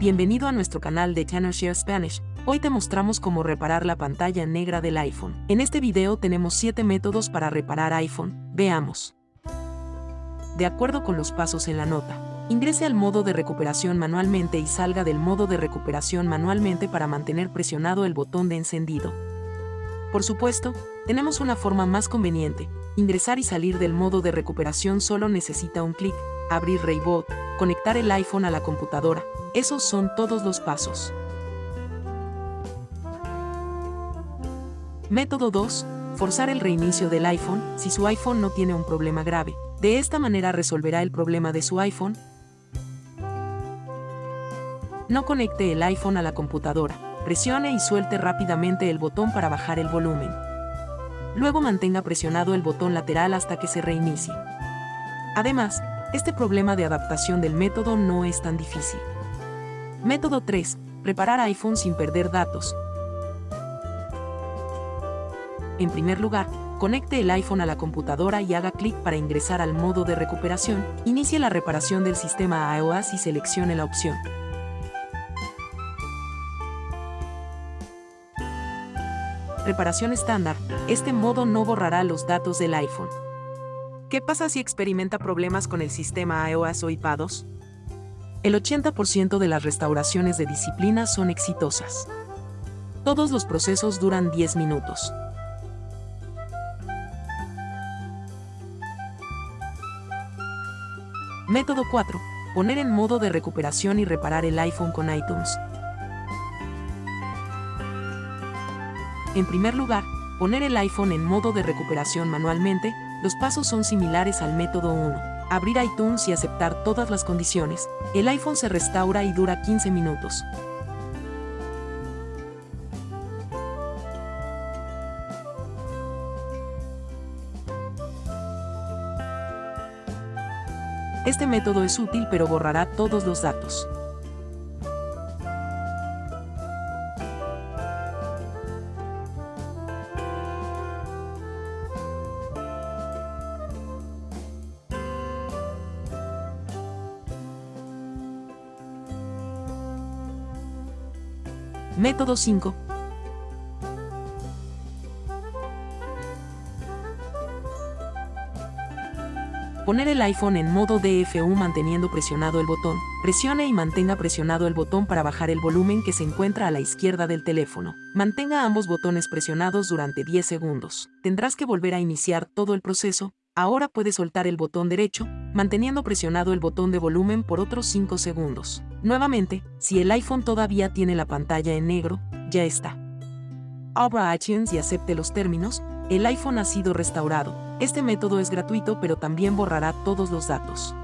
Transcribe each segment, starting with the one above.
Bienvenido a nuestro canal de Share Spanish. Hoy te mostramos cómo reparar la pantalla negra del iPhone. En este video tenemos 7 métodos para reparar iPhone. Veamos. De acuerdo con los pasos en la nota, ingrese al modo de recuperación manualmente y salga del modo de recuperación manualmente para mantener presionado el botón de encendido. Por supuesto, tenemos una forma más conveniente. Ingresar y salir del modo de recuperación solo necesita un clic, abrir Rayboot, conectar el iPhone a la computadora, esos son todos los pasos. Método 2. Forzar el reinicio del iPhone si su iPhone no tiene un problema grave. De esta manera resolverá el problema de su iPhone. No conecte el iPhone a la computadora. Presione y suelte rápidamente el botón para bajar el volumen. Luego mantenga presionado el botón lateral hasta que se reinicie. Además, este problema de adaptación del método no es tan difícil. Método 3. Preparar iPhone sin perder datos. En primer lugar, conecte el iPhone a la computadora y haga clic para ingresar al modo de recuperación. Inicie la reparación del sistema iOS y seleccione la opción. Reparación estándar. Este modo no borrará los datos del iPhone. ¿Qué pasa si experimenta problemas con el sistema iOS o iPadOS? El 80% de las restauraciones de disciplina son exitosas. Todos los procesos duran 10 minutos. Método 4. Poner en modo de recuperación y reparar el iPhone con iTunes. En primer lugar, poner el iPhone en modo de recuperación manualmente, los pasos son similares al método 1 abrir iTunes y aceptar todas las condiciones, el iPhone se restaura y dura 15 minutos. Este método es útil pero borrará todos los datos. Método 5. Poner el iPhone en modo DFU manteniendo presionado el botón. Presione y mantenga presionado el botón para bajar el volumen que se encuentra a la izquierda del teléfono. Mantenga ambos botones presionados durante 10 segundos. Tendrás que volver a iniciar todo el proceso. Ahora puedes soltar el botón derecho, manteniendo presionado el botón de volumen por otros 5 segundos. Nuevamente, si el iPhone todavía tiene la pantalla en negro, ya está. Abra iTunes y acepte los términos, el iPhone ha sido restaurado. Este método es gratuito pero también borrará todos los datos.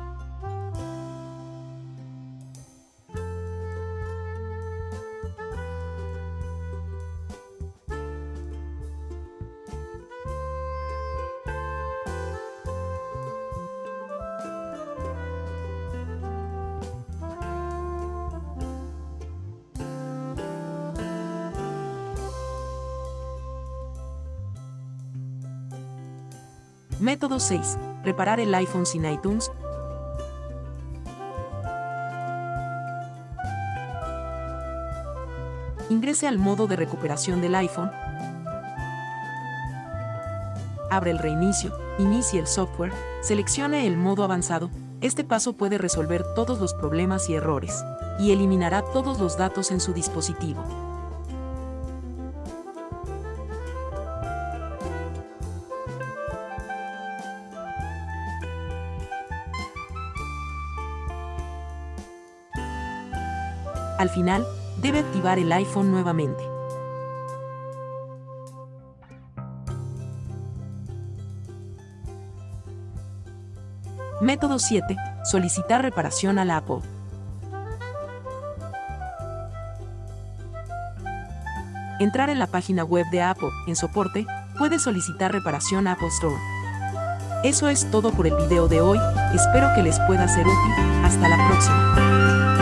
Método 6. Reparar el iPhone sin iTunes. Ingrese al modo de recuperación del iPhone. Abre el reinicio, inicie el software, seleccione el modo avanzado. Este paso puede resolver todos los problemas y errores, y eliminará todos los datos en su dispositivo. Al final, debe activar el iPhone nuevamente. Método 7. Solicitar reparación a Apple. Entrar en la página web de Apple, en soporte, puede solicitar reparación a Apple Store. Eso es todo por el video de hoy, espero que les pueda ser útil, hasta la próxima.